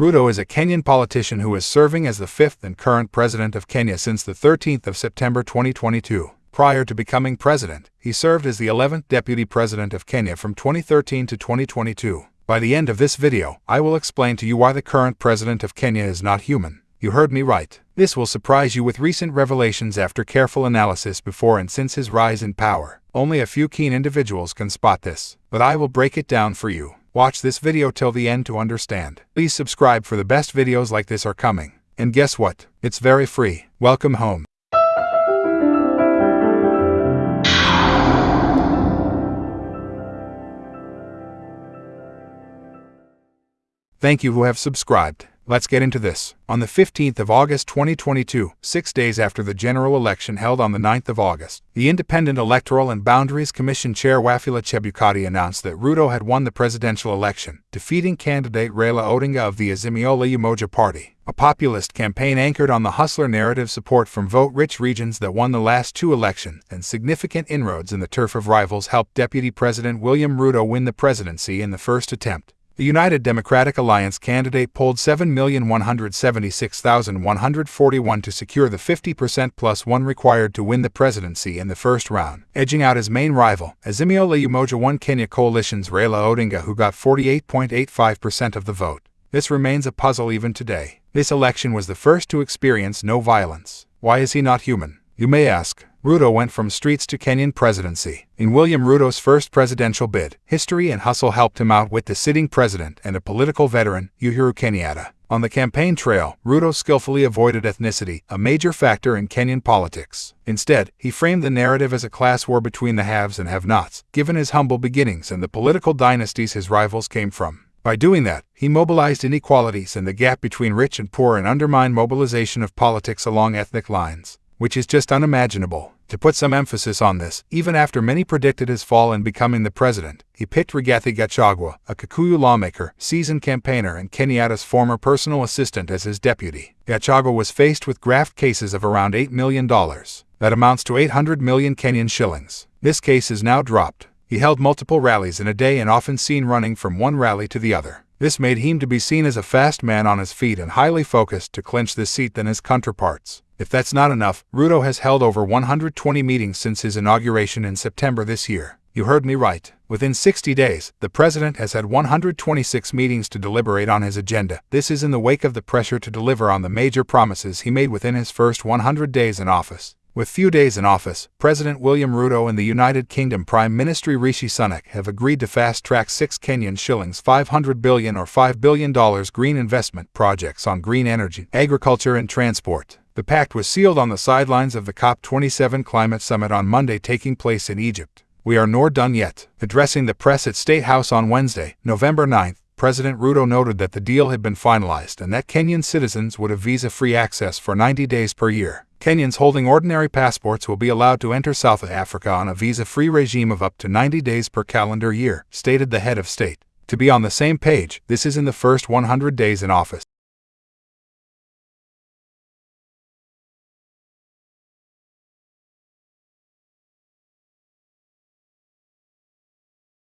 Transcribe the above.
Ruto is a Kenyan politician who is serving as the fifth and current president of Kenya since the 13th of September 2022. Prior to becoming president, he served as the 11th deputy president of Kenya from 2013 to 2022. By the end of this video, I will explain to you why the current president of Kenya is not human. You heard me right. This will surprise you with recent revelations after careful analysis before and since his rise in power. Only a few keen individuals can spot this, but I will break it down for you. Watch this video till the end to understand. Please subscribe for the best videos like this are coming. And guess what? It's very free. Welcome home. Thank you who have subscribed. Let's get into this. On the 15th of August 2022, six days after the general election held on the 9th of August, the Independent Electoral and Boundaries Commission Chair Wafula Chebukati announced that Ruto had won the presidential election, defeating candidate Raila Odinga of the Azimio la Umoja Party, a populist campaign anchored on the hustler narrative support from vote-rich regions that won the last two elections, and significant inroads in the turf of rivals helped Deputy President William Ruto win the presidency in the first attempt. The United Democratic Alliance candidate polled 7,176,141 to secure the 50% plus one required to win the presidency in the first round, edging out his main rival, Azimio Umoja One Kenya Coalition's Raila Odinga who got 48.85% of the vote. This remains a puzzle even today. This election was the first to experience no violence. Why is he not human? You may ask. Ruto went from streets to Kenyan presidency. In William Ruto's first presidential bid, history and hustle helped him out with the sitting president and a political veteran, Uhuru Kenyatta. On the campaign trail, Ruto skillfully avoided ethnicity, a major factor in Kenyan politics. Instead, he framed the narrative as a class war between the haves and have-nots, given his humble beginnings and the political dynasties his rivals came from. By doing that, he mobilized inequalities and the gap between rich and poor and undermined mobilization of politics along ethnic lines which is just unimaginable. To put some emphasis on this, even after many predicted his fall in becoming the president, he picked Rigathi Gachagua, a Kikuyu lawmaker, seasoned campaigner, and Kenyatta's former personal assistant as his deputy. Gachagua was faced with graft cases of around $8 million. That amounts to 800 million Kenyan shillings. This case is now dropped. He held multiple rallies in a day and often seen running from one rally to the other. This made him to be seen as a fast man on his feet and highly focused to clinch this seat than his counterparts. If that's not enough, Ruto has held over 120 meetings since his inauguration in September this year. You heard me right. Within 60 days, the president has had 126 meetings to deliberate on his agenda. This is in the wake of the pressure to deliver on the major promises he made within his first 100 days in office. With few days in office, President William Ruto and the United Kingdom Prime Minister Rishi Sunak have agreed to fast-track 6 Kenyan shillings 500 billion or $5 billion green investment projects on green energy, agriculture and transport. The pact was sealed on the sidelines of the COP27 climate summit on Monday taking place in Egypt. We are nor done yet. Addressing the press at State House on Wednesday, November 9, President Ruto noted that the deal had been finalized and that Kenyan citizens would have visa-free access for 90 days per year. Kenyans holding ordinary passports will be allowed to enter South Africa on a visa-free regime of up to 90 days per calendar year, stated the head of state. To be on the same page, this is in the first 100 days in office.